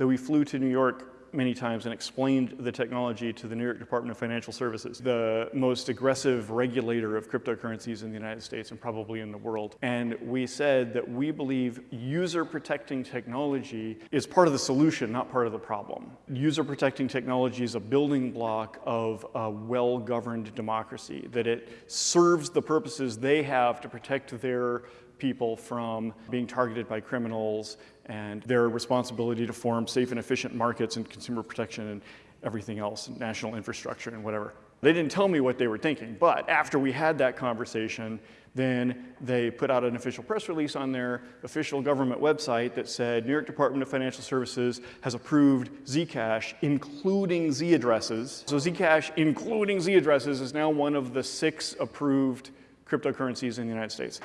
that we flew to New York many times and explained the technology to the New York Department of Financial Services, the most aggressive regulator of cryptocurrencies in the United States and probably in the world. And we said that we believe user protecting technology is part of the solution, not part of the problem. User protecting technology is a building block of a well-governed democracy, that it serves the purposes they have to protect their people from being targeted by criminals and their responsibility to form safe and efficient markets and consumer protection and everything else, and national infrastructure and whatever. They didn't tell me what they were thinking, but after we had that conversation, then they put out an official press release on their official government website that said New York Department of Financial Services has approved Zcash, including Z addresses. So Zcash, including Z addresses, is now one of the six approved cryptocurrencies in the United States.